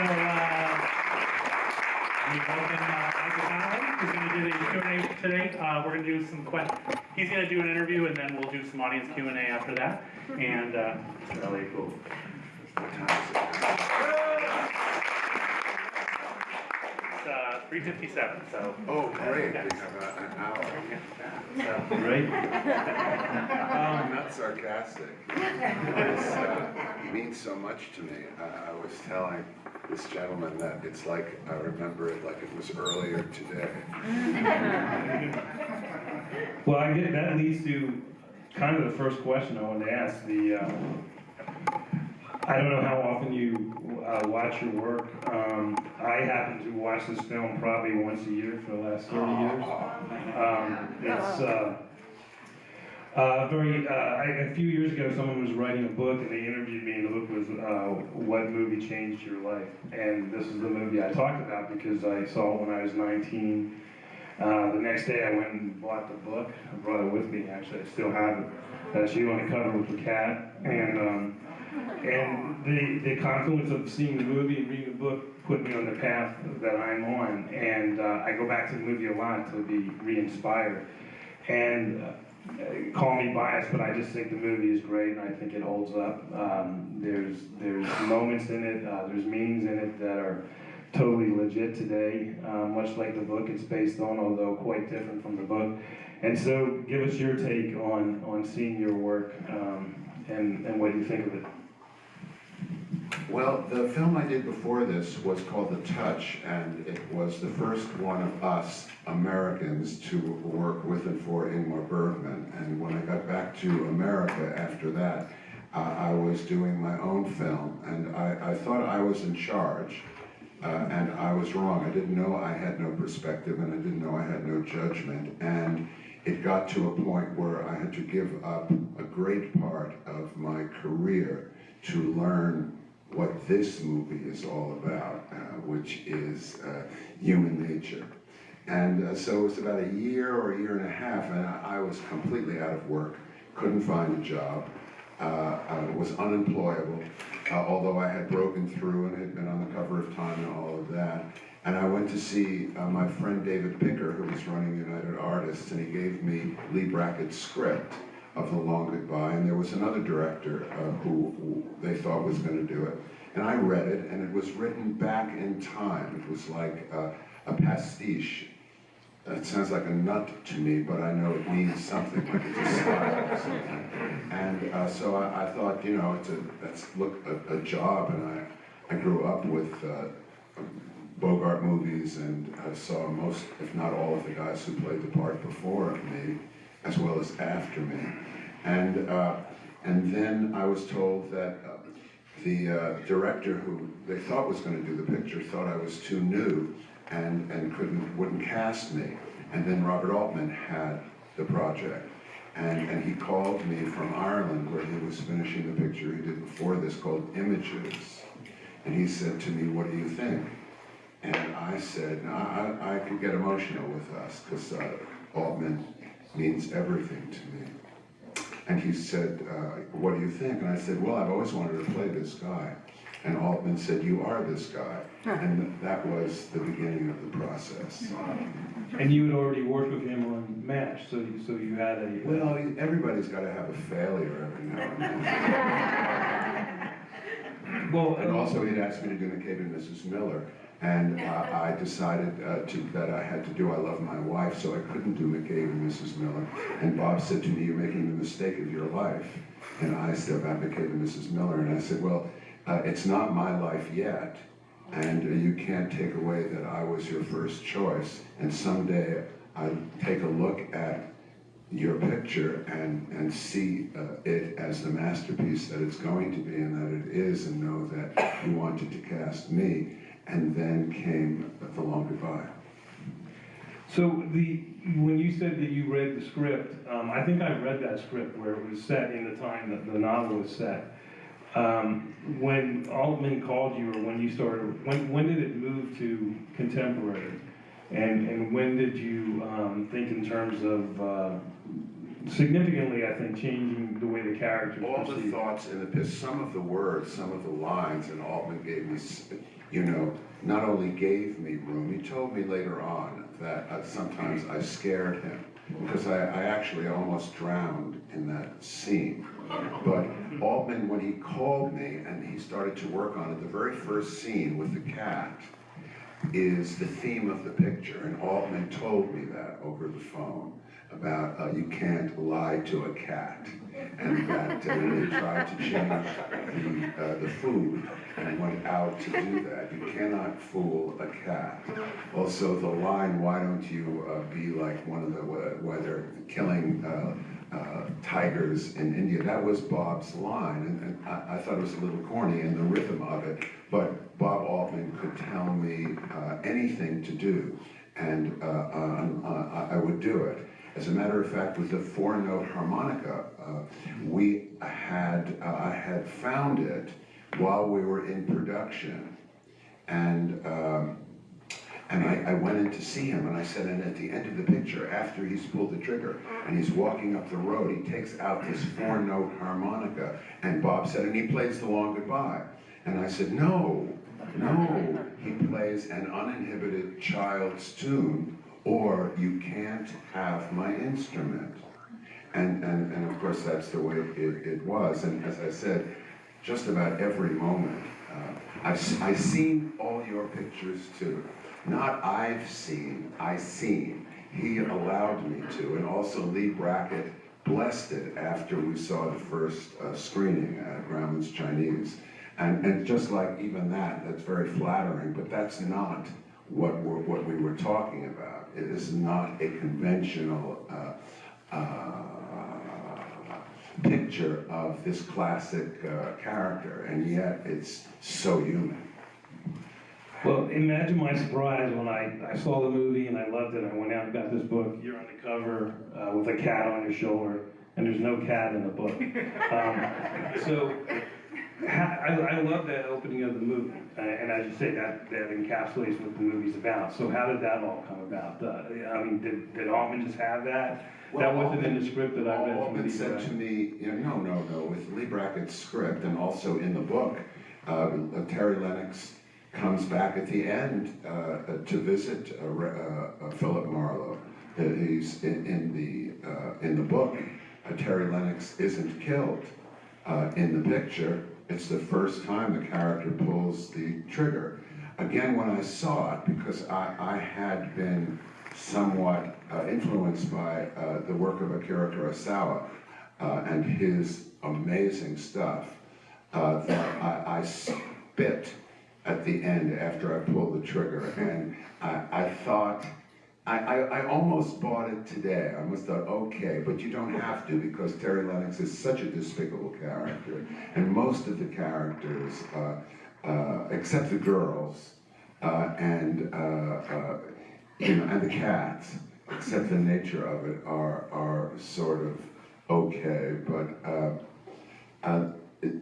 So, uh, we welcome uh, Michael Connelly, who's gonna do the Q and A today. Uh, we're gonna do some que, he's gonna do an interview and then we'll do some audience Q and A after that. And, uh, Mr. Elliott Gould. It's, uh, three fifty-seven, so. Oh, great, we have a- an hour. So, Right? I'm not sarcastic. It's, uh, It means so much to me. I, I was telling this gentleman that it's like, I remember it like it was earlier today. Well, I get, that leads to kind of the first question I wanted to ask, the, uh, I don't know how often you uh, watch your work. Um, I happen to watch this film probably once a year for the last thirty years. Um, It's, uh, uh, very, uh, I- a few years ago, someone was writing a book and they interviewed me and the book was, uh, What Movie Changed Your Life? And this is the movie I talked about because I saw it when I was nineteen. Uh, the next day I went and bought the book, I brought it with me, actually, I still have it. Uh, she on the cover with the cat, and, um, and the, the confluence of seeing the movie and reading the book put me on the path that I'm on, and, uh, I go back to the movie a lot to be re-inspired. And, uh, call me biased, but I just think the movie is great, and I think it holds up. Um, there's, there's moments in it, uh, there's meanings in it that are, totally legit today, uh, much like the book it's based on, although quite different from the book. And so, give us your take on on seeing your work um, and and what you think of it. Well, the film I did before this was called The Touch, and it was the first one of us Americans to work with and for Ingmar Bergman. And when I got back to America after that, uh, I was doing my own film, and I, I thought I was in charge. Uh, and I was wrong. I didn't know I had no perspective, and I didn't know I had no judgment. And it got to a point where I had to give up a great part of my career to learn what this movie is all about, uh, which is uh, human nature. And uh, so it was about a year or a year and a half, and I, I was completely out of work, couldn't find a job, uh, was unemployable, uh, although I had broken through and had been on the cover of Time and all of that. And I went to see uh, my friend David Picker, who was running United Artists, and he gave me Leigh Brackett's script of The Long Goodbye, and there was another director uh, who, they thought was going to do it. And I read it, and it was written back in time. It was like uh, a pastiche. It sounds like a nut to me, but I know it means something, like it's a style or something. And uh, so I, I thought, you know, it's a, that's, look, a, a job, and I, I grew up with uh, Bogart movies, and I saw most, if not all of the guys who played the part before me, as well as after me. And, uh, and then I was told that uh, the uh, director who they thought was going to do the picture thought I was too new and, and couldn't, wouldn't cast me. And then Robert Altman had the project. And, and he called me from Ireland where he was finishing the picture he did before this called Images. And he said to me, what do you think? And I said, I, I could get emotional with us because uh, Altman means everything to me. And he said, uh, what do you think? And I said, well, I've always wanted to play this guy. And Altman said, you are this guy. And that was the beginning of the process. And you had already worked with him on MASH, so you, so you had a Well, everybody's got to have a failure every now and then. well. And also, he'd asked me to do McCabe and Mrs. Miller, and uh, I decided uh, to, that I had to do I Love My Wife, so I couldn't do McCabe and Mrs. Miller. And Bob said to me, you're making the mistake of your life. And I said about McCabe and Mrs. Miller, and I said, well, uh, it's not my life yet, and uh, you can't take away that I was your first choice, and someday I'll take a look at your picture and, and see uh, it as the masterpiece that it's going to be and that it is and know that you wanted to cast me. And then came The Long Goodbye. So the when you said that you read the script, um, I think I read that script where it was set in the time that the novel was set. Um, when Altman called you, or when you started, when when did it move to contemporary, and and when did you um, think in terms of uh, significantly, I think, changing the way the characters All the thoughts in the piece, some of the words, some of the lines, and Altman gave me, s- you know, not only gave me room, he told me later on that uh, sometimes I scared him, because I, I actually almost drowned in that scene. But Altman, when he called me and he started to work on it, the very first scene with the cat is the theme of the picture, and Altman told me that over the phone about uh, you can't lie to a cat, and that uh, they tried to change the, uh, the food and went out to do that. You cannot fool a cat. Also, the line, "Why don't you uh, be like one of the they're killing uh, uh, tigers in India?" That was Bob's line, and, and I, I thought it was a little corny in the rhythm of it, but Bob Altman could tell me anything to do, and I would do it. As a matter of fact, with the four-note harmonica, uh, we had, uh, I had found it while we were in production, and um, and I, I went in to see him, and I said, and at the end of the picture, after he's pulled the trigger, and he's walking up the road, he takes out this four-note harmonica, and Bob said, and he plays the long goodbye. And I said, no, no, he plays an uninhibited child's tune, or you can't have my instrument. And, and, and of course, that's the way it, it was, and as I said, just about every moment. Uh, I've, I've seen all your pictures too. Not I've seen, I seen. He allowed me to, and also Leigh Brackett blessed it after we saw the first uh, screening at Grauman's Chinese. And, and just like even that, that's very flattering, but that's not what we're, what we were talking about. It is not a conventional uh, uh, picture of this classic uh, character, and yet it's so human. Well, imagine my surprise when I, I saw the movie and I loved it. I went out and got this book. You're on the cover uh, with a cat on your shoulder, and there's no cat in the book. Um, so ha- I, I love that opening of the movie, uh, and as you say, that, that encapsulates what the movie's about. So how did that all come about? Uh, I mean, did, did Altman just have that? that wasn't in the script that I read Altman the said to me, you know, no, no, no, with Leigh Brackett's script and also in the book, uh, Terry Lennox comes back at the end uh, to visit uh, uh, uh, Philip Marlowe. Uh, He's in, in the uh, in the book. Uh, Terry Lennox isn't killed uh, in the picture. It's the first time the character pulls the trigger. Again, when I saw it, because I, I had been somewhat uh, influenced by uh, the work of Akira Kurosawa uh, and his amazing stuff, uh, that I, I spit at the end after I pulled the trigger, and I, I thought, I, I, I almost bought it today. I almost thought, okay, but you don't have to because Terry Lennox is such a despicable character, and most of the characters, uh, uh, except the girls, uh, and uh, uh, you know, and the cats, except the nature of it, are are sort of okay. But uh, it,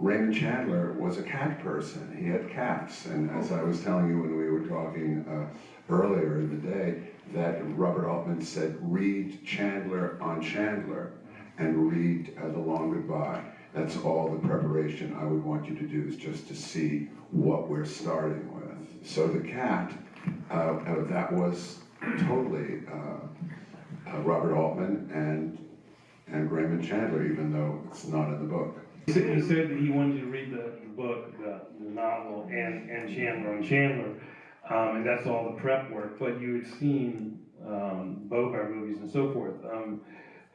Raymond Chandler was a cat person. He had cats, and as I was telling you when we were talking uh, earlier in the day, that Robert Altman said, "Read Chandler on Chandler, and read uh, The Long Goodbye." That's all the preparation I would want you to do is just to see what we're starting with. So the cat, uh, uh, that was totally uh, uh, Robert Altman and and Raymond Chandler, even though it's not in the book. He said, he said that he wanted you to read the, the book, the, the novel, and, and Chandler on Chandler, um, and that's all the prep work. But you had seen um, Bogart movies and so forth. Um,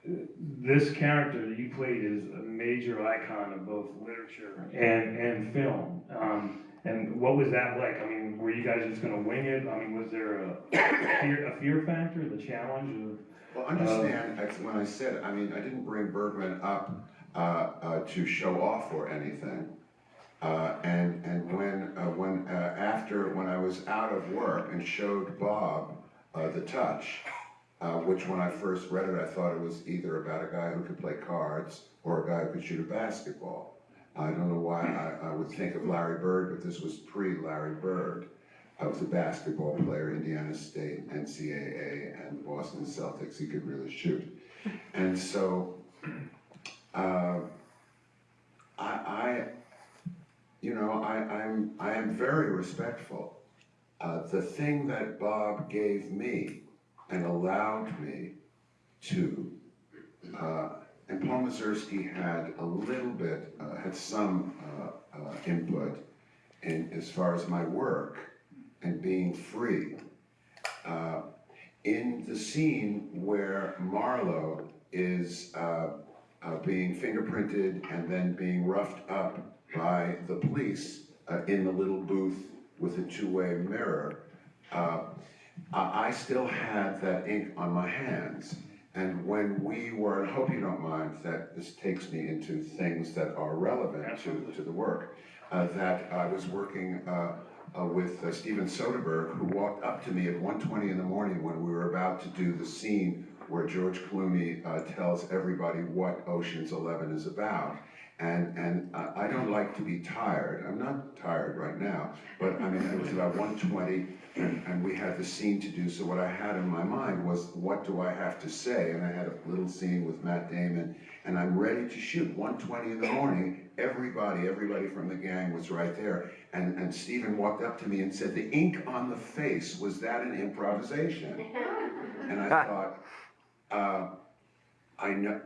this character that you played is a major icon of both literature and, and film. Um, and what was that like? I mean, were you guys just going to wing it? I mean, was there a, fear, a fear factor, the challenge of Well, understand, that's when I said, I mean, I didn't bring Bergman up uh, uh, to show off or anything. Uh, and and when uh, when uh, after when I was out of work and showed Bob uh, the touch, uh, which when I first read it, I thought it was either about a guy who could play cards or a guy who could shoot a basketball. I don't know why I, I would think of Larry Bird, but this was pre-Larry Bird. I was a basketball player, Indiana State, NCAA, and Boston Celtics. He could really shoot. And so, uh, I, I, you know, I, I'm, I am very respectful. Uh, the thing that Bob gave me and allowed me to, uh, and Paul Mazursky had a little bit, uh, had some, uh, uh, input in, as far as my work and being free. Uh, in the scene where Marlowe is, being fingerprinted and then being roughed up by the police uh, in the little booth with a two-way mirror, uh, I, still had that ink on my hands. And when we were, I hope you don't mind that this takes me into things that are relevant to, to the work, uh, that I was working uh, uh, with uh, Steven Soderbergh, who walked up to me at 1:20 in the morning when we were about to do the scene where George Clooney uh, tells everybody what Ocean's Eleven is about. And, and I I don't like to be tired, I'm not tired right now, but I mean, it was about 1:20 and, and we had the scene to do, so what I had in my mind was, what do I have to say? And I had a little scene with Matt Damon, and I'm ready to shoot, 1:20 in the morning, everybody, everybody from the gang was right there. And, and Steven walked up to me and said, the ink on the face, was that an improvisation? And I thought, uh, I know,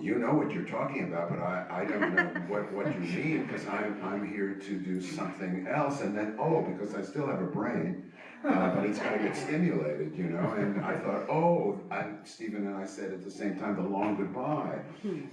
you know what you're talking about, but I, I don't know what, what you mean, because I'm, I'm here to do something else, and then, oh, because I still have a brain, uh, but it's gotta get stimulated, you know, and I thought, oh, and Stephen and I said at the same time, the long goodbye.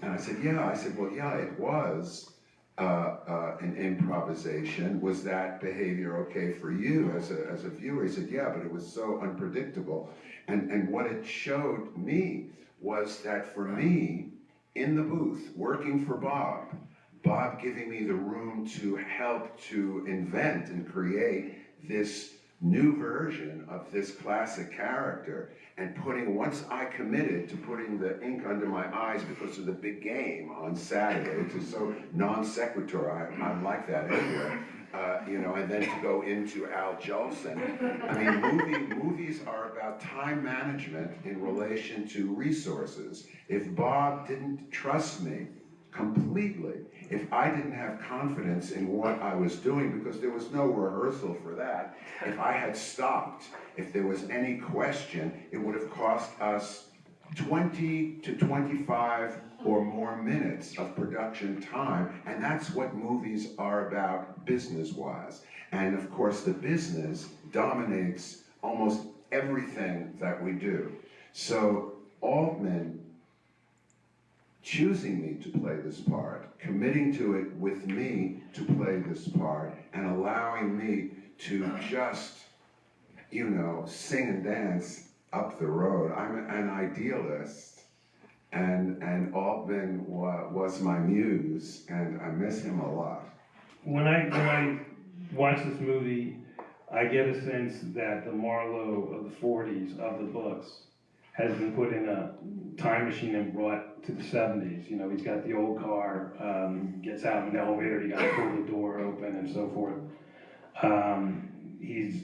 And I said, yeah, I said, well, yeah, it was, uh, uh, an improvisation, was that behavior okay for you as a, as a viewer? He said, yeah, but it was so unpredictable. And, and what it showed me was that for me, in the booth, working for Bob, Bob giving me the room to help to invent and create this new version of this classic character and putting, once I committed to putting the ink under my eyes because of the big game on Saturday, which is so non sequitur, I, I'm like that anyway. Uh, you know, and then to go into Al Jolson. I mean, movie, movies are about time management in relation to resources. If Bob didn't trust me completely, if I didn't have confidence in what I was doing, because there was no rehearsal for that, if I had stopped, if there was any question, it would have cost us 20 to 25 or more minutes of production time, and that's what movies are about business-wise. And of course, the business dominates almost everything that we do. So Altman choosing me to play this part, committing to it with me to play this part, and allowing me to just, you know, sing and dance up the road. I'm an idealist, and and Altman wa- was my muse, and I miss him a lot. When I, when I watch this movie, I get a sense that the Marlowe of the forties of the books has been put in a time machine and brought to the seventies. You know, he's got the old car, um, gets out of an elevator, you gotta pull the door open and so forth. Um, he's,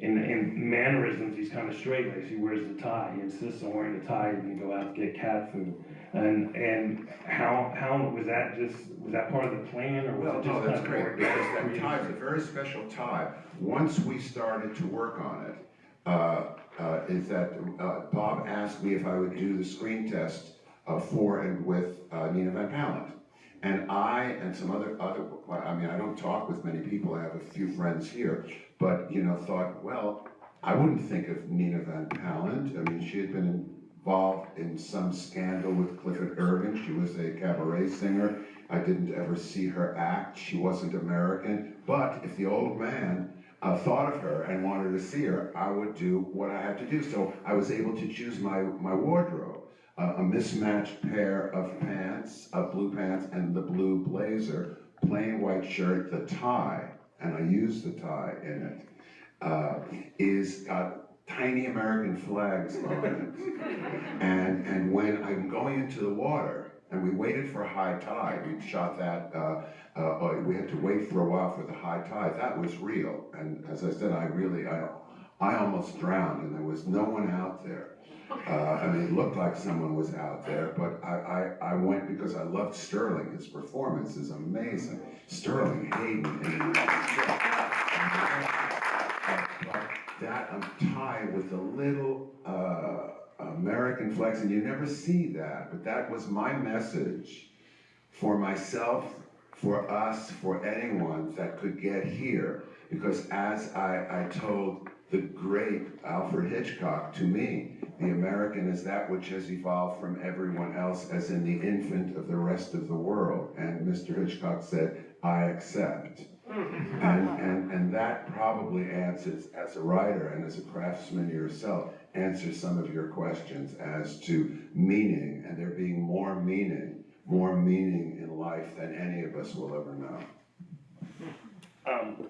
in, in mannerisms, he's kind of straight laced. He wears the tie. He insists on wearing the tie even to go out to get cat food. And, and how, how, was that just, was that part of the plan or was Well, it just no, kind that's of great, because that tie is a very special tie. Once we started to work on it, uh, uh, is that uh, Bob asked me if I would do the screen test uh, for and with uh, Nina Van Pallandt. And I and some other, other, I mean, I don't talk with many people, I have a few friends here, but, you know, thought, well, I wouldn't think of Nina Van Pallandt. I mean, she had been involved in some scandal with Clifford Irving. She was a cabaret singer. I didn't ever see her act. She wasn't American. But if the old man uh, thought of her and wanted to see her, I would do what I had to do. So I was able to choose my, my wardrobe. Uh, a mismatched pair of pants, of blue pants, and the blue blazer, plain white shirt, the tie, and I use the tie in it, uh, is got tiny American flags on it. And, and when I'm going into the water, and we waited for high tide, we shot that, uh, uh, we had to wait for a while for the high tide, that was real. And as I said, I really, I I almost drowned and there was no one out there. Uh, I mean, it looked like someone was out there, but I, I, I went because I loved Sterling. His performance is amazing. Sterling Hayden that I'm tied with the little uh, American flags, and you never see that. But that was my message for myself, for us, for anyone that could get here. Because as I, I told the great Alfred Hitchcock to me, the American is that which has evolved from everyone else, as in the infant of the rest of the world. And Mr. Hitchcock said, I accept. And, and, and that probably answers, as a writer and as a craftsman yourself, answers some of your questions as to meaning, and there being more meaning, more meaning in life than any of us will ever know. Um,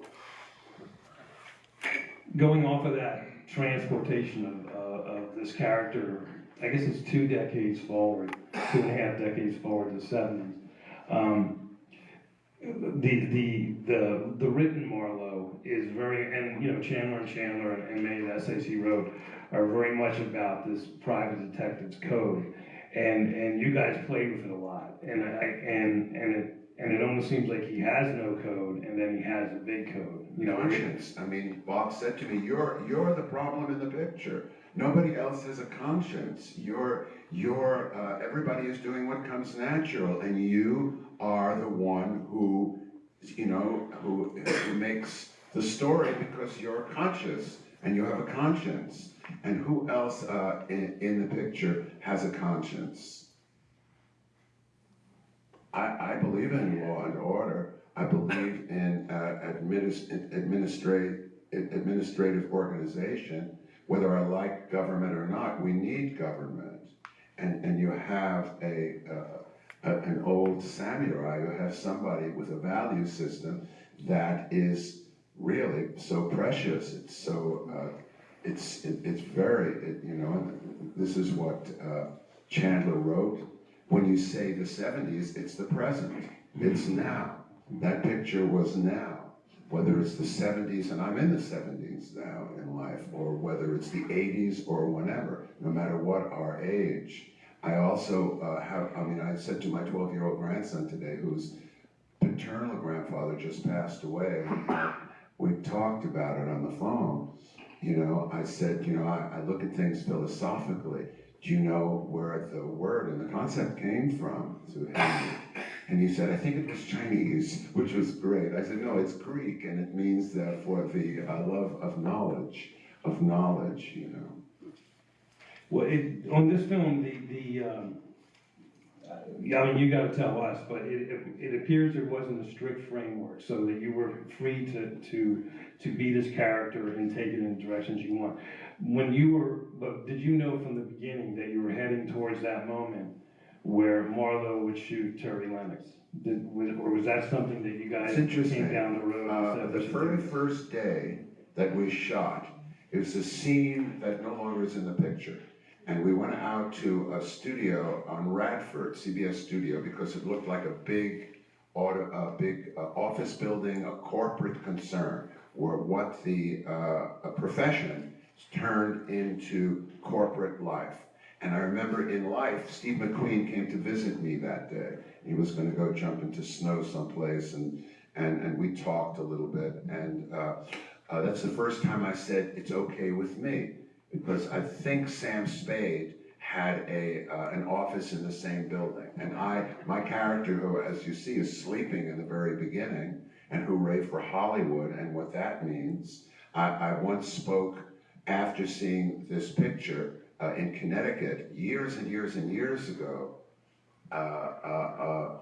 Going off of that transportation of, uh, of this character, I guess it's two decades forward, two and a half decades forward to the seventies. Um, the, the, the, the written Marlowe is very, and, you know, Chandler and Chandler and many of the essays he wrote are very much about this private detective's code. And, and you guys played with it a lot. And I, and, and it, and it almost seems like he has no code and then he has a big code, you know. Conscience, I mean, Bob said to me, you're, you're the problem in the picture. Nobody else has a conscience. You're, you're, uh, everybody is doing what comes natural, and you are the one who, you know, who, who makes the story because you're conscious and you have a conscience. And who else uh, in, in the picture has a conscience? I, I believe in law and order. I believe in uh, administ- administrative, administrative organization. Whether I like government or not, we need government. And, and you have a, uh, a, an old samurai, you have somebody with a value system that is really so precious. It's so, uh, it's, it, it's very, it, you know, this is what uh, Chandler wrote. When you say the 70s, it's the present. It's now. That picture was now. Whether it's the 70s, and I'm in the 70s now in life, or whether it's the 80s or whenever, no matter what our age. I also uh, have, I mean, I said to my 12 year old grandson today, whose paternal grandfather just passed away, we talked about it on the phone. You know, I said, you know, I, I look at things philosophically. Do you know where the word and the concept came from? To him? And he said, I think it was Chinese, which was great. I said, no, it's Greek, and it means that for the uh, love of knowledge, of knowledge, you know. Well, it, on this film, the, the, um, uh, I mean, you gotta tell us, but it, it, it appears there wasn't a strict framework, so that you were free to, to, to be this character and take it in the directions you want. When you were, but did you know from the beginning that you were heading towards that moment where Marlowe would shoot Terry Lennox? Did, was, or was that something that you guys It's interesting. came down the road and Uh, the should very do first day that we shot, it was a scene that no longer is in the picture. And we went out to a studio on Radford, CBS studio, because it looked like a big auto, a big uh, office building, a corporate concern, where what the, uh, a profession turned into corporate life. And I remember in life, Steve McQueen came to visit me that day. He was gonna go jump into snow someplace and, and, and we talked a little bit. And, uh, uh, that's the first time I said, it's okay with me. Because I think Sam Spade had a, uh, an office in the same building. And I, my character, who, as you see, is sleeping in the very beginning, and hooray for Hollywood and what that means. I, I once spoke after seeing this picture uh, in Connecticut years and years and years ago uh, uh, uh,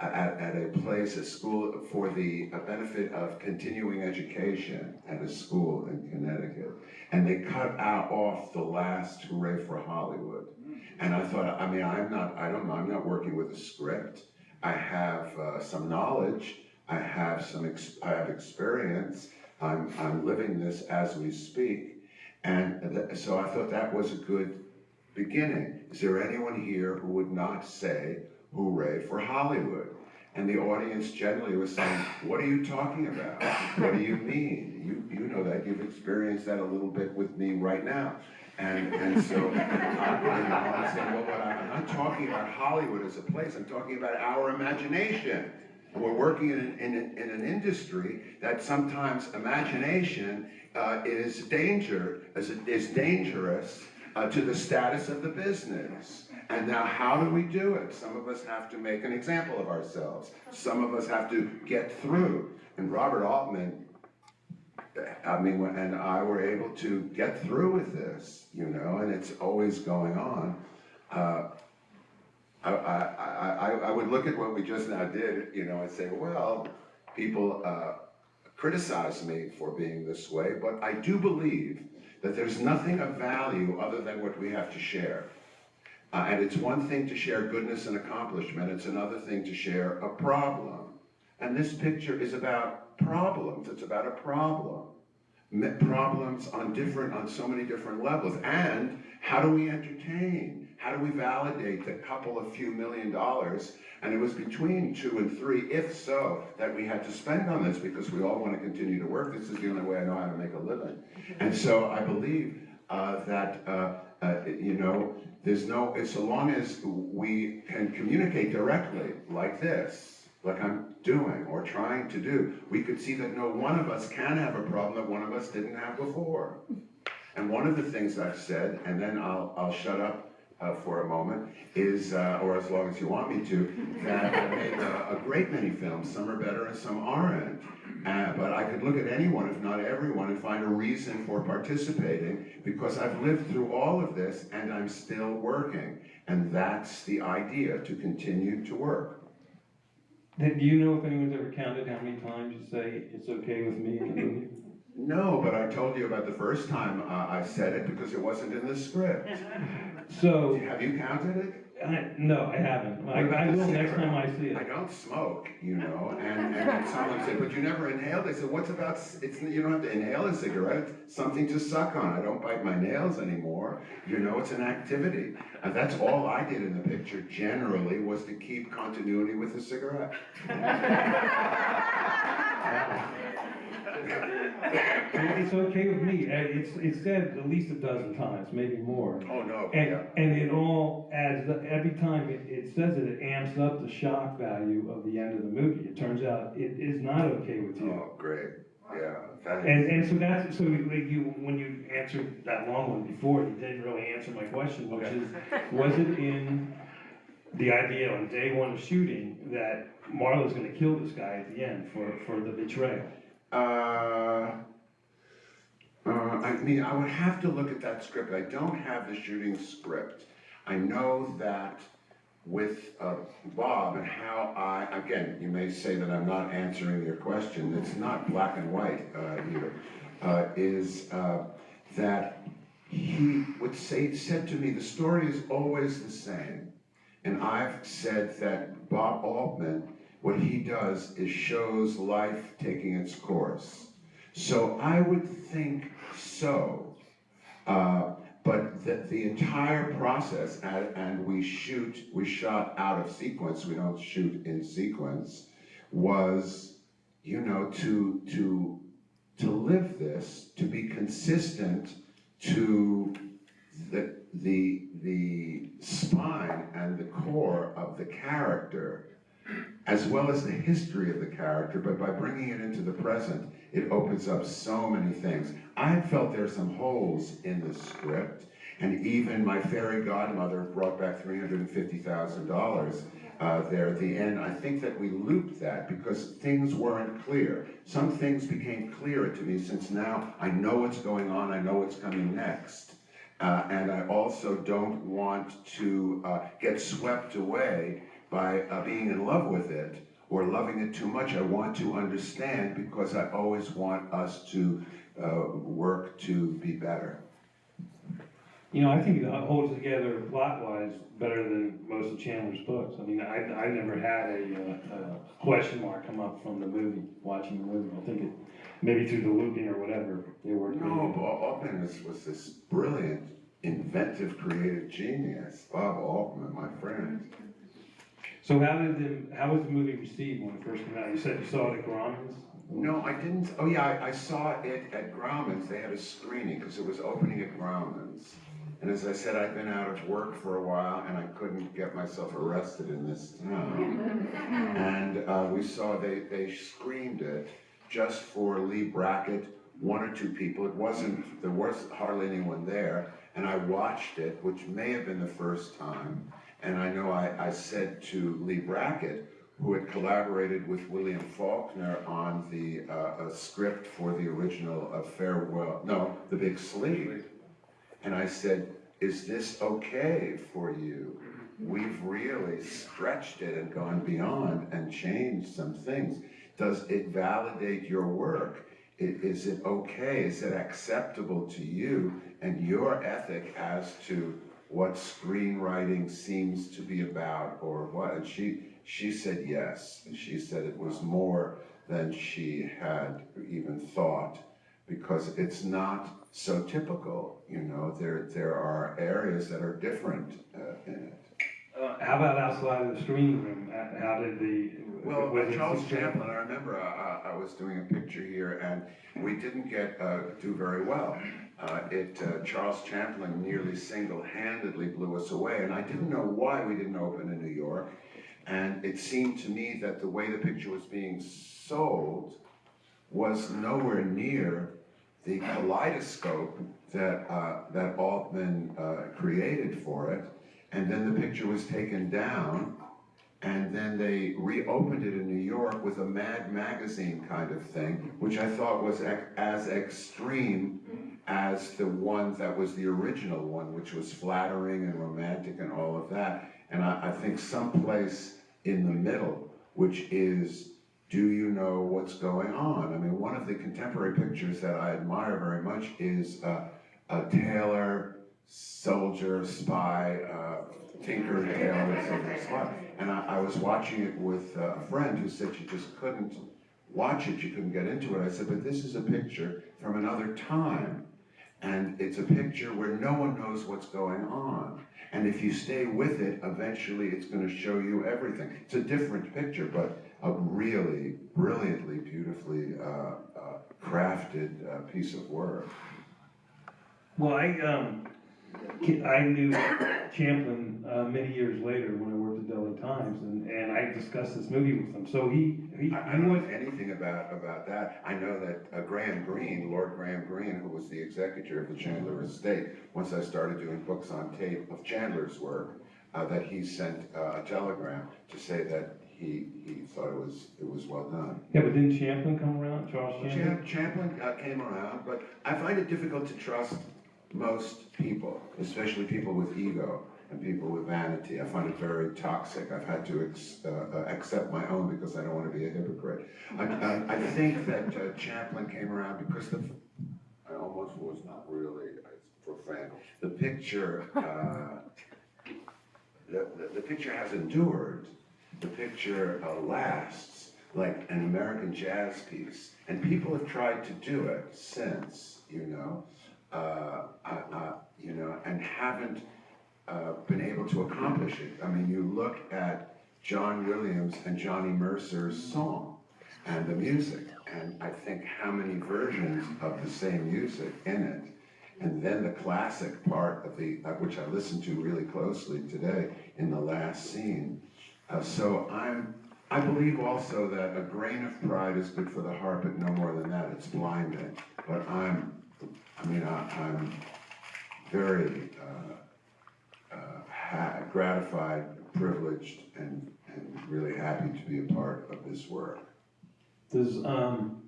at, at a place, a school for the benefit of continuing education at a school in Connecticut. And they cut out off the last hooray for Hollywood. And I thought, I mean, I'm not, I don't know, I'm not working with a script. I have uh, some knowledge, I have some, I have experience, I'm, I'm living this as we speak. And so I thought that was a good beginning. Is there anyone here who would not say hooray for Hollywood? And the audience generally was saying, what are you talking about? What do you mean? You, you know that, you've experienced that a little bit with me right now. And, and so, uh, you I'm well, what I'm, not talking about Hollywood as a place, I'm talking about our imagination. We're working in, in, in an industry that sometimes imagination uh, is danger, is, is dangerous uh, to the status of the business. And now, how do we do it? Some of us have to make an example of ourselves. Some of us have to get through. And Robert Altman, I mean, and I were able to get through with this, you know, and it's always going on. Uh, I, I, I, I- I would look at what we just now did, you know, and say, well, people uh, criticize me for being this way, but I do believe that there's nothing of value other than what we have to share. Uh, and it's one thing to share goodness and accomplishment, it's another thing to share a problem. And this picture is about problems, it's about a problem. Problems on different, on so many different levels. And how do we entertain? How do we validate the couple of few million dollars? And it was between two and three, if so, that we had to spend on this because we all want to continue to work. This is the only way I know how to make a living. And so I believe uh, that, uh, uh, you know, there's no, it's so long as we can communicate directly like this, like I'm doing or trying to do, we could see that no one of us can have a problem that one of us didn't have before. And one of the things I've said, and then I'll, I'll shut up uh, for a moment, is, uh, or as long as you want me to, that I made a, a great many films. Some are better and some aren't. Uh, but I could look at anyone, if not everyone, and find a reason for participating because I've lived through all of this and I'm still working. And that's the idea, to continue to work. Do you know if anyone's ever counted how many times you say it's okay with me in the movie? No, but I told you about the first time uh, I said it because it wasn't in the script. So, Have you counted it? I, no, I haven't. I, I will next time I see it. I it. don't smoke, you know, and, and someone said, but you never inhaled. I said, what's about, c- it's, you don't have to inhale a cigarette, something to suck on. I don't bite my nails anymore, you know, it's an activity. And that's all I did in the picture generally was to keep continuity with the cigarette. It's okay with me. Uh, It's, it's said at least a dozen times, maybe more. Oh, no, And, yeah. and it all adds, up- every time it, it says it, it amps up the shock value of the end of the movie. It turns out it is not okay with you. Oh, great, yeah. that is- And, and so that's, so like you, when you answered that long one before, you didn't really answer my question, which is, was it in the idea on day one of shooting that Marlowe's gonna kill this guy at the end for, for the betrayal? Uh, uh, I mean, I would have to look at that script. I don't have the shooting script. I know that with uh, Bob and how I, again, you may say that I'm not answering your question. It's not black and white uh, here. Uh, is uh, that he would say, said to me, the story is always the same. And I've said that Bob Altman, what he does is shows life taking its course. So I would think so. Uh, but the, the entire process, and, and we shoot, we shot out of sequence, we don't shoot in sequence, was, you know, to, to, to live this, to be consistent to the, the, the spine and the core of the character, as well as the history of the character, but by bringing it into the present, it opens up so many things. I felt there's some holes in the script, and even my fairy godmother brought back three hundred and fifty thousand dollars uh, there at the end. I think that we looped that because things weren't clear. Some things became clearer to me since now I know what's going on, I know what's coming next. Uh, and I also don't want to uh, get swept away by uh, being in love with it or loving it too much. I want to understand because I always want us to uh, work to be better. You know, I think it holds together plot-wise better than most of Chandler's books. I mean, I, I never had a, uh, a question mark come up from the movie, watching the movie. I think it, maybe through the looping or whatever, they really No. Bob Altman was, was this brilliant, inventive, creative genius. Bob Altman, my friend. So how did the, how was the movie received when it first came out? You said you saw it at Grauman's? No, I didn't, oh yeah, I, I saw it at Grauman's, they had a screening, because it was opening at Grauman's. And as I said, I've been out of work for a while, and I couldn't get myself arrested in this town. And, uh, we saw, they, they screened it just for Leigh Brackett, one or two people, it wasn't, there was hardly anyone there. And I watched it, which may have been the first time, and I know I, I said to Leigh Brackett, who had collaborated with William Faulkner on the, uh, a script for the original of Farewell, no, The Big Sleep. And I said, is this okay for you? We've really stretched it and gone beyond and changed some things. Does it validate your work? Is it okay? Is it acceptable to you and your ethic as to what screenwriting seems to be about or what? And she, she said yes. And she said it was more than she had even thought because it's not so typical, you know, there, there are areas that are different uh, in it. Uh, how about outside of the screening room? Uh, How did the? Well, was it Charles successful? Champlin, I remember, uh, I was doing a picture here and we didn't get, uh, do very well. Uh, it, uh, Charles Champlin nearly single-handedly blew us away and I didn't know why we didn't open in New York. And it seemed to me that the way the picture was being sold was nowhere near the kaleidoscope that, uh, that Altman, uh, created for it. And then the picture was taken down, and then they reopened it in New York with a Mad Magazine kind of thing, which I thought was as extreme as the one that was the original one, which was flattering and romantic and all of that. And I, I think someplace in the middle, which is, do you know what's going on? I mean, one of the contemporary pictures that I admire very much is uh, a tailor, soldier, spy, uh, tinker, tailor, soldier, spy. And I, I was watching it with uh, a friend who said she just couldn't watch it, she couldn't get into it. I said, but this is a picture from another time. And it's a picture where no one knows what's going on. And if you stay with it, eventually it's gonna show you everything. It's a different picture, but a really brilliantly, beautifully uh, uh, crafted uh, piece of work. Well, I, um, I knew Champlin, uh, many years later when I worked at the L.A. Times and, and I discussed this movie with him. So he, he, I I don't know anything about, about that. I know that uh, Graham Greene, Lord Graham Greene, who was the executor of the Chandler estate, once I started doing books on tape of Chandler's work, uh, that he sent uh, a telegram to say that he, he thought it was, it was well done. yeah, but didn't Champlin come around, Charles Champlin? Cham- Champlin uh, came around, but I find it difficult to trust most people, especially people with ego and people with vanity. I find it very toxic. I've had to uh, uh, accept my own because I don't want to be a hypocrite. I, I, I think that uh, Champlin came around because the, I almost was not really profane. The picture, uh, the, the, the picture has endured. The picture uh, lasts like an American jazz piece. And people have tried to do it since, you know, uh, uh, uh, you know, and haven't uh, been able to accomplish it. I mean, you look at John Williams and Johnny Mercer's song and the music, and I think how many versions of the same music in it. And then the classic part of the, uh, which I listened to really closely today in the last scene. Uh, so I'm, I believe also that a grain of pride is good for the heart, but no more than that. It's blinding. But I'm, I mean, I, I'm very uh, uh, gratified, privileged, and, and really happy to be a part of this work. Does, um,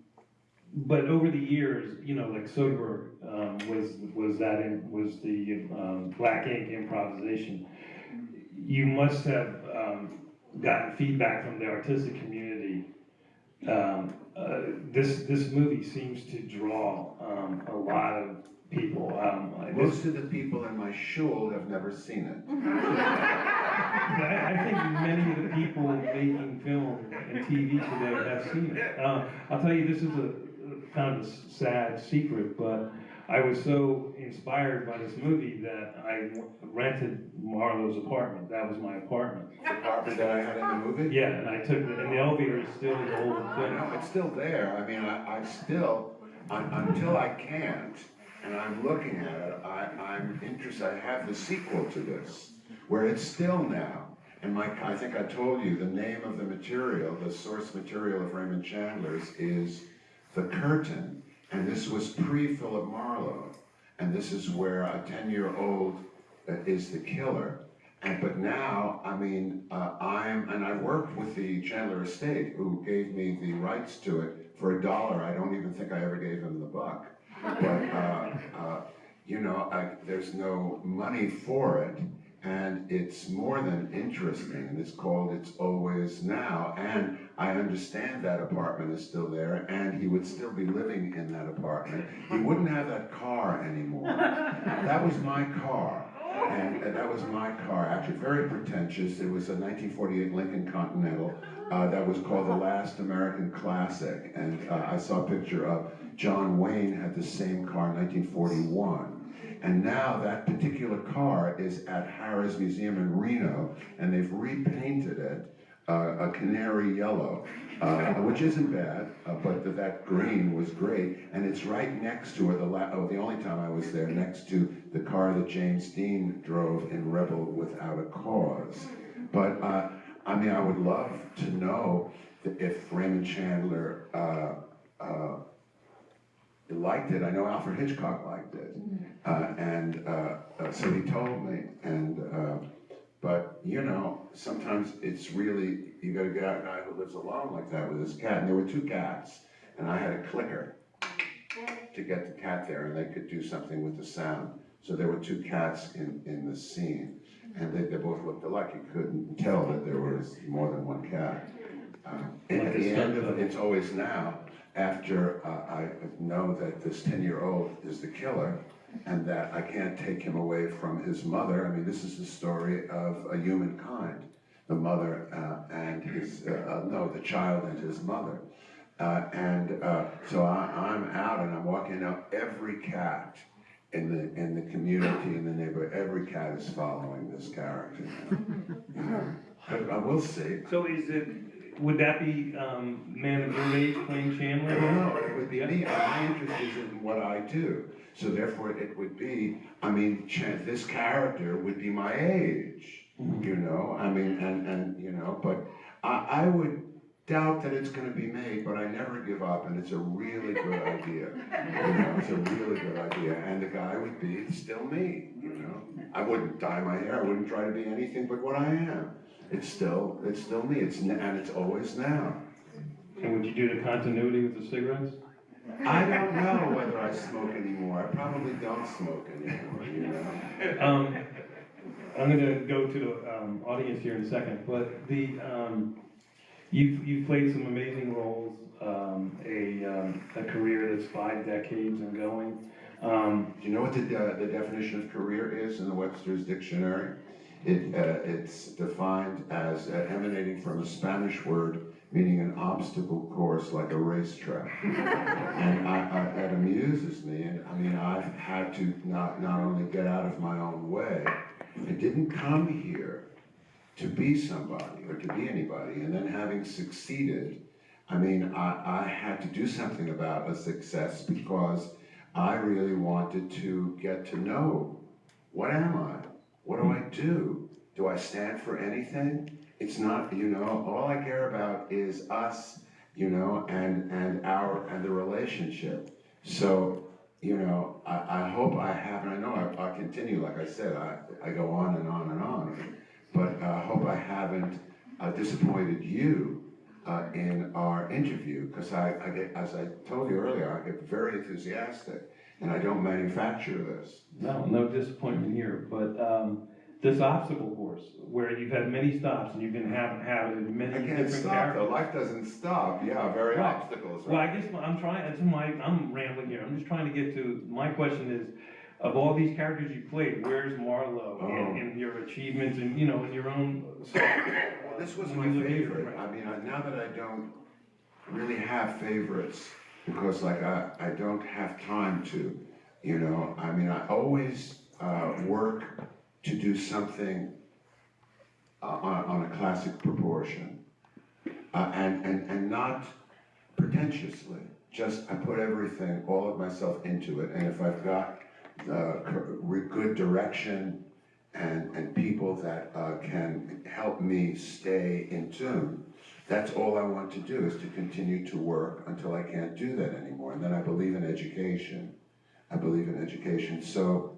but over the years, you know, like Soderbergh, um, was, was that, in- was the, um, Black Ink improvisation. You must have, um, gotten feedback from the artistic community. Um, uh, this, this movie seems to draw, um, a lot of people, um, this, Most of the people in my shul have never seen it. I, I think many of the people making film and TV today have seen it. Uh, I'll tell you, this is a, kind of a sad secret, but I was so inspired by this movie that I rented Marlowe's apartment. That was my apartment. The apartment that I had in the movie? Yeah, and I took, the and the elevator is still the old I thing. it's still there, I mean, I, I still, un- until I can't, and I'm looking at it, I, I'm interested, I have the sequel to this, where it's still now. And Mike, I think I told you, the name of the material, the source material of Raymond Chandler's is The Curtain, and this was pre-Philip Marlowe. And this is where a ten-year-old uh, is the killer. And, but now, I mean, uh, I'm, and I worked with the Chandler Estate, who gave me the rights to it for a dollar. I don't even think I ever gave them the buck. But, uh, uh, you know, I, there's no money for it, and it's more than interesting, and it's called It's Always Now. And I understand that apartment is still there, and he would still be living in that apartment. He wouldn't have that car anymore. That was my car. And uh, that was my car, actually, very pretentious. It was a 1948 Lincoln Continental uh, that was called the Last American Classic. And uh, I saw a picture of John Wayne had the same car in 1941. And now that particular car is at Harrah's Museum in Reno, and they've repainted it uh, a canary yellow, uh, which isn't bad, uh, but th- that green was great. And it's right next to, or the oh, the only time I was there, next to the car that James Dean drove in Rebel Without a Cause. But uh, I mean, I would love to know if Raymond Chandler uh, uh, liked it. I know Alfred Hitchcock liked it, uh, and uh, uh, so he told me. And uh, but you know, sometimes it's really you got to get out a guy who lives alone like that with his cat. And there were two cats, and I had a clicker to get the cat there, and they could do something with the sound. So there were two cats in in the scene, and they, they both looked alike. You couldn't tell that there was more than one cat. Um, and at the end of It's Always Now, after uh, I know that this 10-year-old is the killer, and that I can't take him away from his mother. I mean, this is the story of a humankind, the mother uh, and his, uh, uh, no, the child and his mother. Uh, and uh, so I, I'm out and I'm walking out. Every cat in the in the community in the neighborhood, every cat is following this character. You know? But I will see. So is it, would that be, um, man of your age playing Chandler? No, it would be me. My interest is in what I do. So therefore, it would be. I mean, this character would be my age. You know. I mean, and and you know, but I, I would doubt that it's going to be made. But I never give up, and it's a really good idea. You know, it's a really good idea, and the guy would be still me. You know, I wouldn't dye my hair. I wouldn't try to be anything but what I am. It's still, it's still me. It's n- and it's always now. And would you do the continuity with the cigarettes? I don't know whether I smoke anymore. I probably don't smoke anymore, you know? Um, I'm gonna go to the, um, audience here in a second, but the, um, you've, you've played some amazing roles, um, a, um, a career that's five decades and going. Um, Do you know what the, uh, the definition of career is in the Webster's Dictionary? It, uh, it's defined as uh, emanating from a Spanish word meaning an obstacle course like a racetrack. And I, I, that amuses me, and I mean, I've had to not, not only get out of my own way, I didn't come here to be somebody or to be anybody, and then having succeeded, I mean, I, I had to do something about a success because I really wanted to get to know what am I? What do I do? Do I stand for anything? It's not, you know, all I care about is us, you know, and and our and the relationship. So, you know, I, I hope I have, and I know I, I continue, like I said, I, I go on and on and on, but I hope I haven't uh, disappointed you uh, in our interview, because I, I get, as I told you earlier, I get very enthusiastic, and I don't manufacture this. no, no disappointment here, but, um, this obstacle course, where you've had many stops and you've been having, having many I can't different stop characters. though, life doesn't stop, yeah, very Right. obstacles, Well, right? I guess I'm trying, that's my, I'm rambling here, I'm just trying to get to, my question is, of all these characters you played, where's Marlowe Oh. in, in your achievements and, you know, in your own? Well, this was my you look at it, favorite. I mean, I- now that I don't really have favorites, because like I, I don't have time to, You know, I mean, I always, uh, work to do something uh, on, on a classic proportion. Uh, and, and, and not pretentiously, just I put everything, all of myself into it, and if I've got the good direction and, and people that, uh, can help me stay in tune, that's all I want to do, is to continue to work until I can't do that anymore, and then I believe in education. I believe in education, so,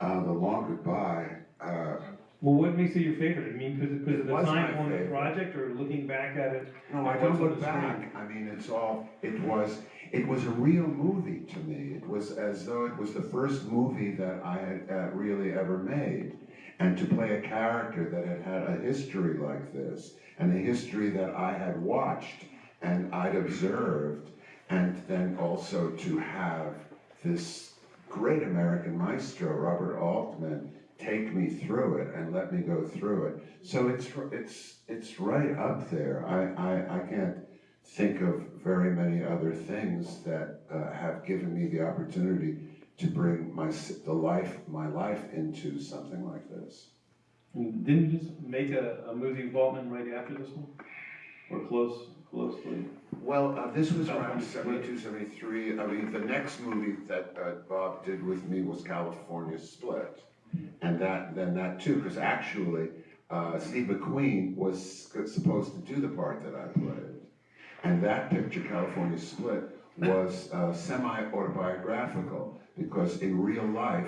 uh, the long goodbye, uh, Well, what makes it your favorite? I mean, because, of the time on the project or looking back at it? No, I don't look screen? back, I mean, it's all, it was, it was a real movie to me. It was as though it was the first movie that I had uh, really ever made. And to play a character that had had a history like this, and a history that I had watched and I'd observed, and then also to have this great American maestro, Robert Altman, take me through it and let me go through it. So it's, it's, it's right up there. I, I, I can't think of very many other things that uh, have given me the opportunity to bring my, the life, my life into something like this. And Didn't you just make a, a movie with Altman right after this one? Or close, closely? Well, uh, this was About around when 72, 73. I mean, the next movie that uh, Bob did with me was California Split. And that, then that too, because actually, uh, Steve McQueen was supposed to do the part that I played. And that picture, California Split, was uh, semi-autobiographical, because in real life,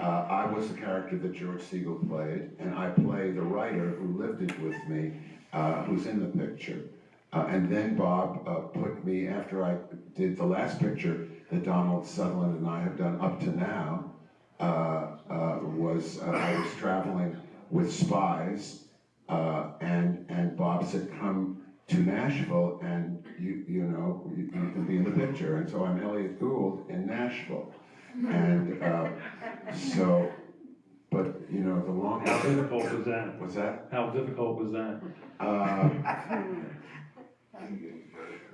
uh, I was the character that George Segal played, and I play the writer who lived it with me, uh, who's in the picture. Uh, and then Bob uh, put me, after I did the last picture that Donald Sutherland and I have done up to now, uh, uh, was I was traveling with spies, and and Bob said, "Come to Nashville, and you you know you, you can be in the picture." And so I'm Elliott Gould in Nashville, and uh, so, but you know the long How difficult was that? was that. How difficult was that? Uh,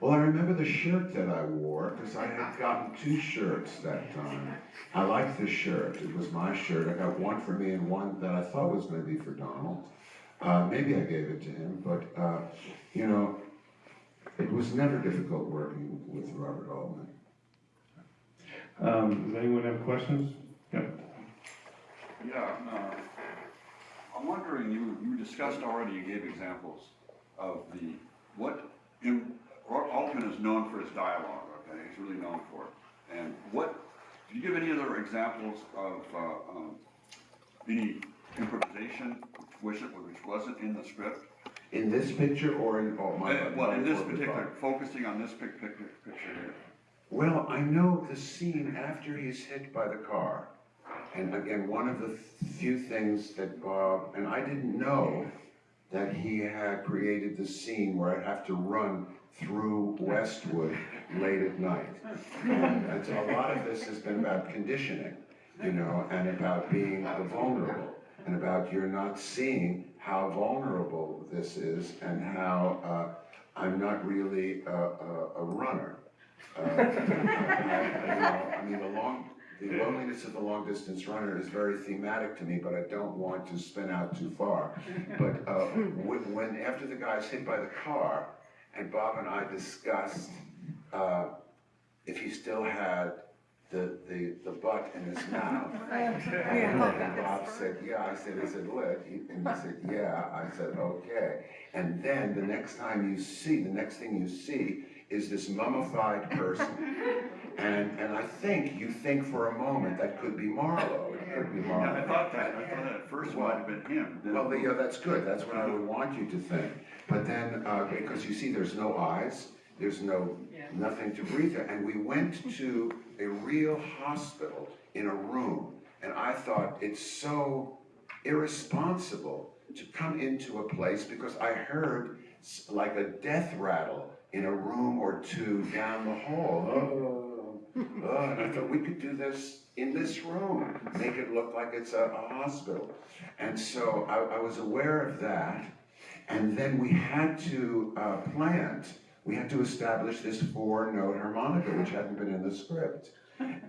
Well, I remember the shirt that I wore, because I had gotten two shirts that time. I liked the shirt, it was my shirt, I got one for me and one that I thought was gonna be for Donald. Uh, maybe I gave it to him, but, uh, you know, it was never difficult working with Robert Altman. Um, does anyone have questions? Yeah. Yeah, uh, I'm wondering, you, you discussed already, you gave examples of the, what, in, Altman is known for his dialogue, okay, he's really known for it. And what, do you give any other examples of, uh, um, any improvisation which, was- which wasn't in the script? In this picture or in, oh, my. Uh, Well, in this my- my- particular, focusing on this pic, pic, picture here. Well, I know the scene after he's hit by the car. And again, one of the few things that Bob, and I didn't know that he had created the scene where I'd have to run through Westwood late at night. And it's, a lot of this has been about conditioning, you know, and about being vulnerable, and about you're not seeing how vulnerable this is and how, uh, I'm not really a, a, a runner. Uh, I, I- you know, I mean, the long, the loneliness of the long distance runner is very thematic to me, but I don't want to spin out too far. But uh, when, when, after the guy's hit by the car, and Bob and I discussed uh, if he still had the, the, the butt in his mouth. And and Bob said, yeah, I said, is it lit? And he said, yeah, I said, okay. And then the next time you see, the next thing you see is this mummified person. And, and I think, you think for a moment that could be Marlowe, it could be Marlowe. Yeah, I thought that, I thought that at first might have been him. then- Well, yeah, that's good, that's what I would want you to think. But then, uh, because you see, there's no eyes, there's no, nothing to breathe there. And we went to a real hospital in a room, and I thought, it's so irresponsible to come into a place, because I heard like a death rattle in a room or two down the hall. Oh, oh, and I thought, we could do this in this room, make it look like it's a, a hospital. And so I, I was aware of that. And then we had to uh, plant we had to establish this four-note harmonica, which hadn't been in the script.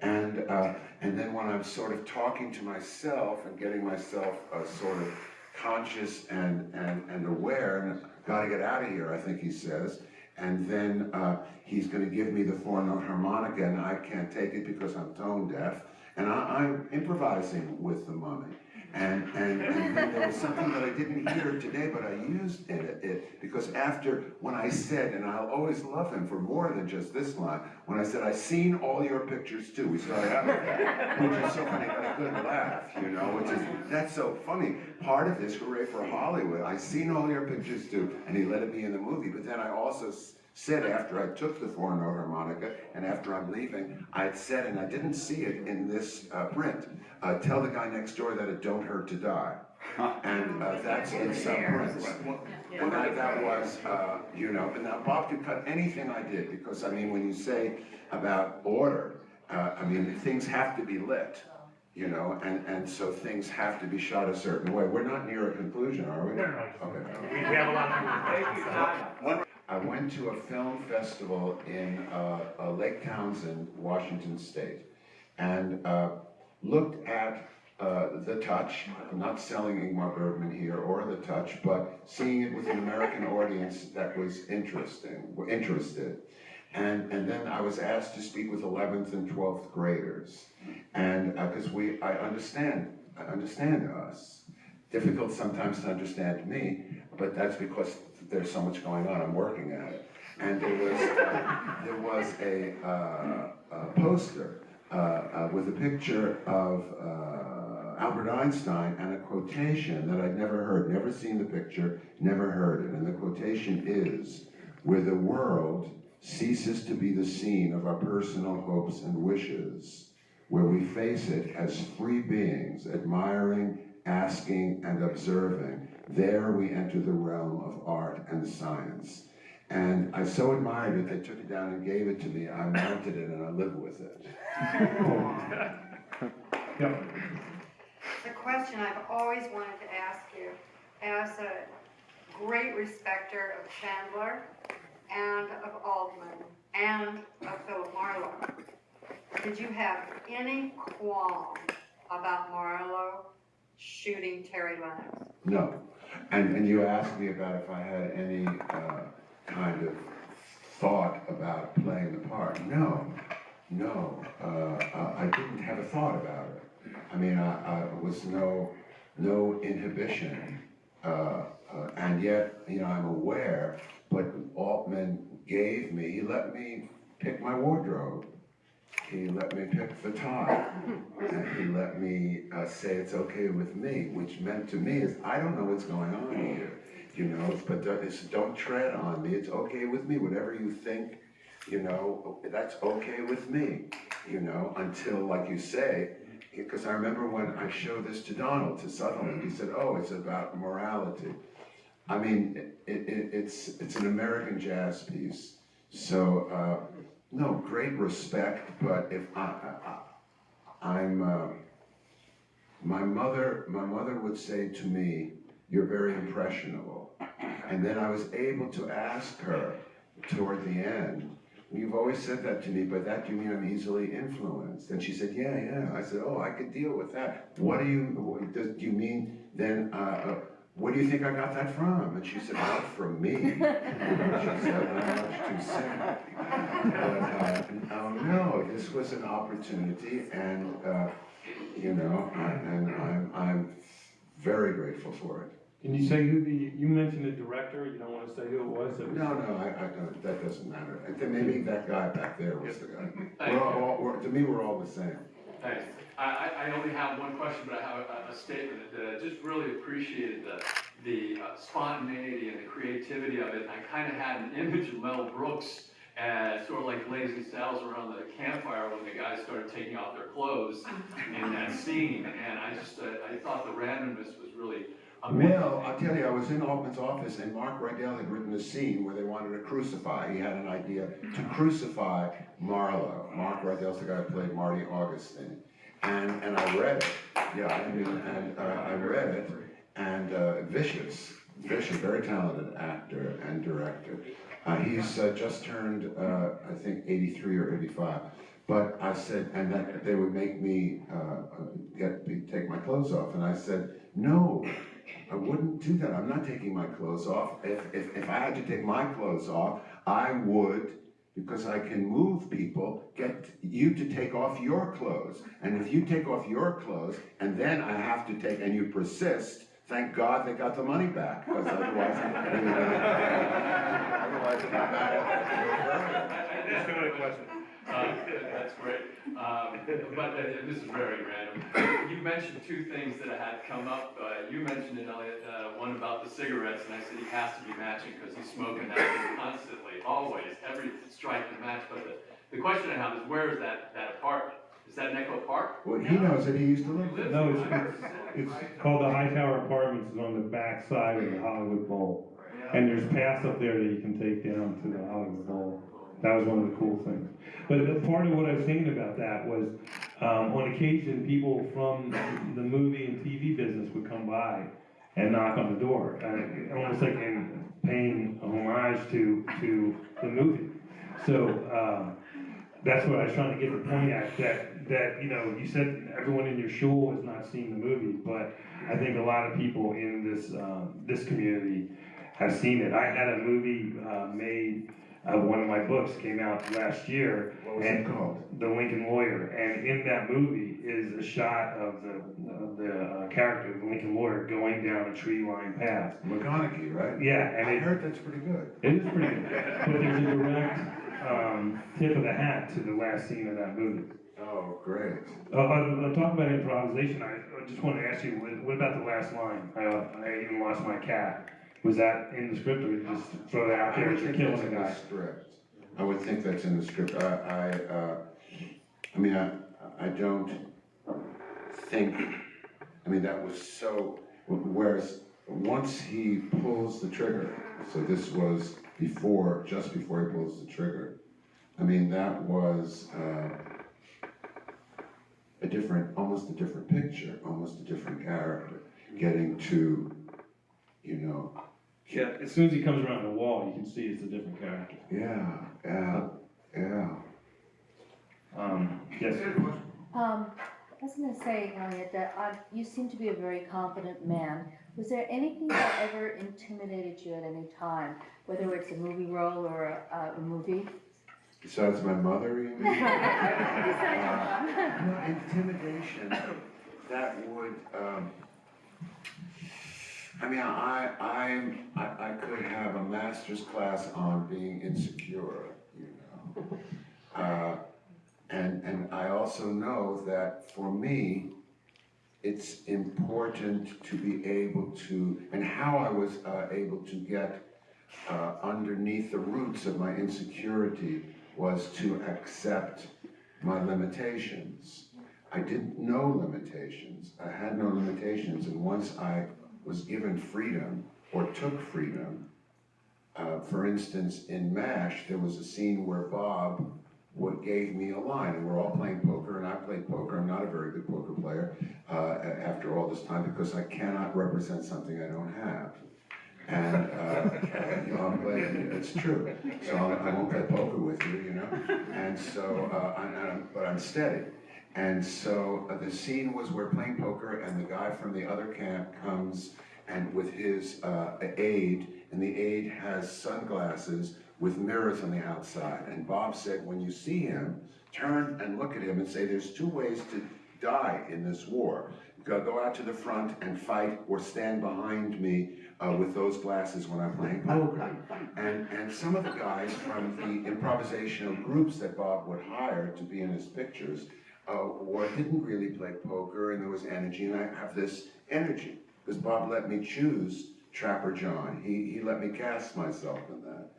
And, uh, and then when I'm sort of talking to myself and getting myself, uh, sort of conscious and, and, and aware, and gotta get out of here, I think he says. And then, uh, he's gonna give me the four-note harmonica, and I can't take it because I'm tone deaf. And I, I'm improvising with the mummy. And, and, and there was something that I didn't hear today, but I used it, it, because after, when I said, and I'll always love him for more than just this line, when I said, I've seen all your pictures too, we started out with which is so funny, but a good laugh, you know, which is, that's so funny. Part of this, hooray for Hollywood, I've seen all your pictures too, and he let it be in the movie, but then I also said after I took the four-note harmonica, and after I'm leaving, I had said, and I didn't see it in this uh, print, uh, tell the guy next door that it don't hurt to die. And uh, that's in some prints. And that, that was, uh, you know, and now Bob could cut anything I did, because I mean, when you say about order, uh, I mean, things have to be lit, you know, and, and so things have to be shot a certain way. We're not near a conclusion, are we? No, no, no. Okay. We, we have a lot more. I went to a film festival in uh, uh, Lake Townsend, Washington State, and uh, looked at uh, The Touch. I'm not selling Ingmar Bergman here or The Touch, but seeing it with an American audience that was interesting, interested. And, and then I was asked to speak with 11th and 12th graders. And, because we, I understand, I understand us. Difficult sometimes to understand me, but that's because there's so much going on, I'm working at it. And there was, uh, there was a, uh, a poster, uh, uh, with a picture of, uh, Albert Einstein and a quotation that I'd never heard, never seen the picture, never heard it. And the quotation is, where the world ceases to be the scene of our personal hopes and wishes, where we face it as free beings, admiring, asking, and observing, there we enter the realm of art and science. And I so admired it, they took it down and gave it to me. I mounted it and I live with it. Yep. The question I've always wanted to ask you, as a great respecter of Chandler and of Altman and of Philip Marlowe, did you have any qualm about Marlowe shooting Terry Lennox? No. And, and you asked me about if I had any, uh, kind of thought about playing the part. No, no, uh, uh, I didn't have a thought about it. I mean, I, I was no, no inhibition, uh, uh, and yet, you know, I'm aware, but Altman gave me, he let me pick my wardrobe. He let me pick the tie, and he let me uh, say it's okay with me, which meant to me is, I don't know what's going on here, you know, but it's, don't tread on me, it's okay with me, whatever you think, you know, that's okay with me, you know, until, like you say, because I remember when I showed this to Donald, to Sutherland, he said, oh, it's about morality. I mean, it, it, it's, it's an American jazz piece, so, uh, no, great respect, but if I, I, I'm, uh, my mother, my mother would say to me, you're very impressionable. And then I was able to ask her toward the end, you've always said that to me, but that you mean I'm easily influenced? And she said, yeah, yeah. I said, oh, I could deal with that. What do you, what, do you mean then, uh, uh, where do you think I got that from? And she said, not from me. She said, too sick. But, uh, oh, no, this was an opportunity and, uh, you know, I- and I'm, I'm very grateful for it. Can you say who the, you mentioned the director, you don't wanna say who it was? that was- No, no, I, I don't, that doesn't matter. I think maybe that guy back there was the guy. We're all, we're, to me, we're all the same. Thanks. I, I, I only have one question, but I have a, a statement that I just really appreciated the, the uh, spontaneity and the creativity of it. I kind of had an image of Mel Brooks as sort of like Blazing Saddles around the campfire when the guys started taking off their clothes in that scene. And I just, uh, I thought the randomness was really amazing. Well, I'll tell you, I was in Altman's office and Mark Rydell had written a scene where they wanted to crucify, he had an idea to crucify Marlowe. Mark Rydell's the guy who played Marty Augustine. And, and I read it, yeah, I mean, and, uh, I read it, and, uh, Vicious, Vicious, very talented actor and director. Uh, he's uh, just turned, uh, I think, eighty-three or eighty-five. But I said, and that they would make me, uh, uh, get, take my clothes off, and I said, no, I wouldn't do that, I'm not taking my clothes off. If, if, if I had to take my clothes off, I would, because I can move people, get you to take off your clothes. And if you take off your clothes, and then I have to take, and you persist, thank God they got the money back, because otherwise, otherwise, it'd be bad. That's a question. Uh, That's great. Um, But uh, this is very random. You mentioned two things that had come up. Uh, You mentioned it, Elliott, uh, one about the cigarettes, and I said he has to be matching because he's smoking that constantly, always, every strike and match. But the, the question I have is, where is that, that apartment? Is that in Echo Park? Well, he knows that he used to live there. No, there. it's, it's called the High Tower Apartments, it's on the back side of the Hollywood Bowl. And there's paths up there that you can take down to the Hollywood Bowl. That was one of the cool things. But the part of what I was thinking about that was, um, on occasion, people from the movie and TV business would come by and knock on the door, uh, almost like in paying a homage to, to the movie. So, um, that's what I was trying to get the point at, that, that, you know, you said everyone in your shul has not seen the movie, but I think a lot of people in this, uh, this community have seen it. I had a movie, uh, made, uh, one of my books came out last year. What was it and- called? The Lincoln Lawyer, and in that movie is a shot of the, of the uh, character, the Lincoln Lawyer, going down a tree-lined path. McConaughey, right? Yeah, and I it, heard that's pretty good. it is pretty good, but there's a direct, um, tip of the hat to the last scene of that movie. Oh, great. Uh, uh, talk about improvisation, I, I just want to ask you, what, what about the last line? I, uh, I even lost my cat. Was that in the script or you just throw that out there as you're think killing that's a in the guy? script. I would think that's in the script. I, I, uh, I mean, I, I don't think, I mean, that was so, whereas, once he pulls the trigger, so this was before, just before he pulls the trigger, I mean, that was, uh, a different, almost a different picture, almost a different character, getting to, you know, Yeah, as soon as he comes around the wall, you can see it's a different character. yeah, yeah, yeah. Um, yes, Um, I was gonna say, Elliott, that uh, you seem to be a very confident man. Was there anything that ever intimidated you at any time, whether it's a movie role or a, a movie? Besides my mother, you mean? Uh, no, intimidation, that would, um, I mean, I, I'm, I, I could have a master's class on being insecure, you know? Uh, and, and I also know that for me, it's important to be able to, and how I was, uh, able to get, uh, underneath the roots of my insecurity was to accept my limitations. I didn't know limitations. I had no limitations, and once I was given freedom or took freedom, uh, for instance, in MASH, there was a scene where Bob what gave me a line, and we're all playing poker, and I played poker. I'm not a very good poker player uh, after all this time because I cannot represent something I don't have. And, uh, you know, I'm playing, it's true. So I I won't play poker with you, you know? And so, uh, I- I'm- but I'm steady. And so uh, the scene was we're playing poker and the guy from the other camp comes and with his uh, aide, and the aide has sunglasses with mirrors on the outside. And Bob said, when you see him, turn and look at him and say, there's two ways to die in this war. Go, go out to the front and fight or stand behind me uh, with those glasses when I'm playing poker. And, and some of the guys from the improvisational groups that Bob would hire to be in his pictures uh, or didn't really play poker and there was energy and I have this energy because Bob let me choose Trapper John. He, he let me cast myself in that.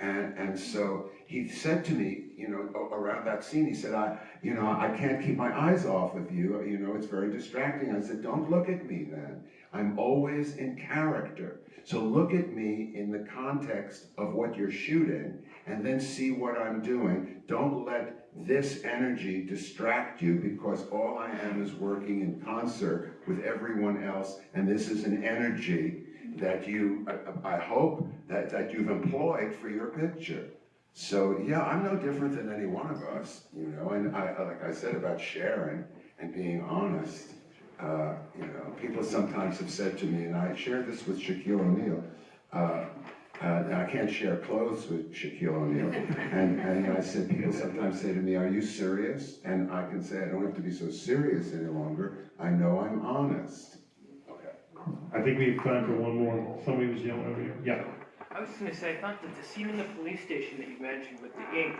And, and so he said to me, you know, around that scene, he said, I, you know, I can't keep my eyes off of you. You know, it's very distracting. I said, don't look at me then. I'm always in character. So look at me in the context of what you're shooting and then see what I'm doing. Don't let this energy distract you because all I am is working in concert with everyone else and this is an energy that you, I, I hope that, that you've employed for your picture. So, yeah, I'm no different than any one of us, you know, and I, like I said about sharing and being honest, uh, you know, people sometimes have said to me, and I shared this with Shaquille O'Neal, uh, uh, I can't share clothes with Shaquille O'Neal. And, and I said, people sometimes say to me, are you serious? And I can say, I don't have to be so serious any longer. I know I'm honest. Okay. I think we have time for one more. Somebody was yelling over here. Yeah. I was gonna say, I thought that the scene in the police station that you mentioned with the ink,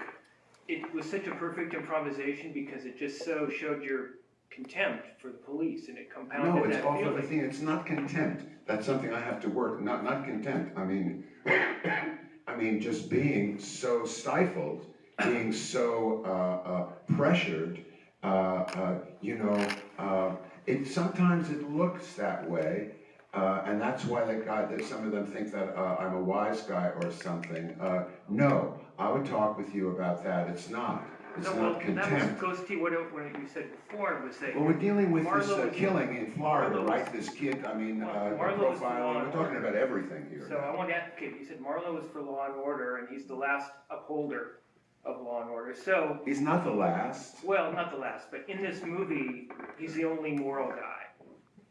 it was such a perfect improvisation because it just so showed your contempt for the police and it compounded No, it's that off of the feeling. thing, it's not contempt, that's something I have to work, not, not contempt, I mean, I mean, just being so stifled, being so, uh, uh, pressured, uh, uh, you know, uh, it, sometimes it looks that way, uh, and that's why that guy, that some of them think that, uh, I'm a wise guy or something, uh, no, I would talk with you about that, it's not, it's No, well, not that was, contempt. goes to what, what you said before, was that. Well, we're dealing with this Marlo uh, killing in Florida, Marlo right? This kid, I mean, uh, Marlo was the law profiling, we're talking about everything here. So I want to, okay, you said Marlowe is for law and order and he's the last upholder of law and order. So, He's not the last. well, not the last, but in this movie, he's the only moral guy.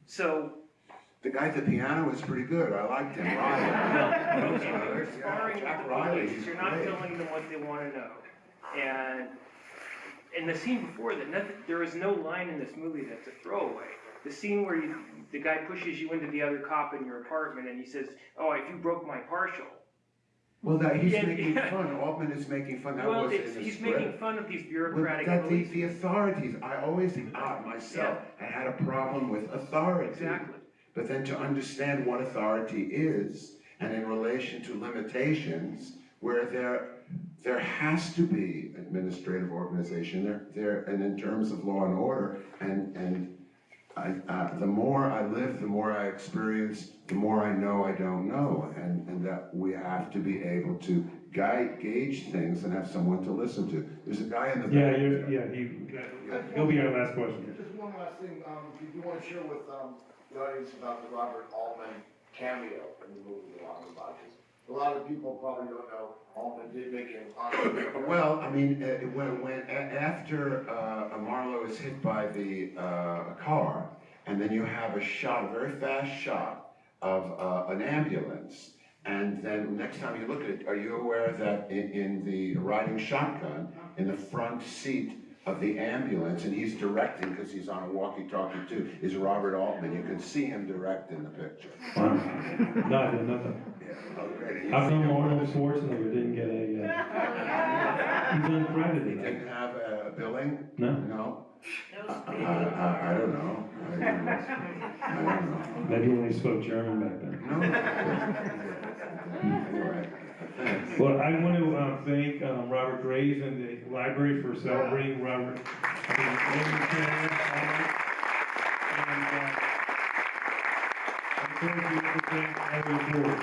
So, The guy at the piano was pretty good, I liked him, okay, but you're Yeah, sparring with Jack the Riley, police, he's you're not great. telling them what they want to know. And in the scene before that, nothing, there is no line in this movie that's a throwaway. The scene where you, the guy pushes you into the other cop in your apartment and he says, oh, if you broke my partial. Well, that, he's Yeah, making yeah. fun, Altman is making fun, that Well, was in it's, the he's script. making fun of these bureaucratic That the, police. the authorities, I always, uh, myself, I had a problem with authority. Exactly. But then to understand what authority is, and in relation to limitations, where there, there has to be administrative organization, there, there, and in terms of law and order, and, and I, uh, the more I live, the more I experience, the more I know I don't know, and, and that we have to be able to guide, gauge things and have someone to listen to. There's a guy in the. Yeah, back you're, there. yeah, he, he'll be our last question. Just one last thing, um, did you wanna share with, um, the audience about the Robert Altman cameo in the movie Along the Lodges? A lot of people probably don't know, Altman did make an honorary. Well, I mean, uh, when, when, a- after, uh, Marlowe is hit by the, uh, car, and then you have a shot, a very fast shot of, uh, an ambulance, and then next time you look at it, are you aware that in, in the riding shotgun, in the front seat of the ambulance, and he's directing, because he's on a walkie-talkie too, is Robert Altman, you can see him direct in the picture. Wow. No, I didn't know that. Yeah, already. How come Arnold Schwarzenegger didn't get a, uh, he's He uncredited? didn't have a billing? No? No? I, I, I. I don't know. I don't know. Maybe when he spoke German back then. No. Anyway, thanks. Well, I want to, uh, thank, um, Robert Graves and the library for celebrating Robert. I think, William Taylor, Howard, And, uh, I'm sure you will thank every board.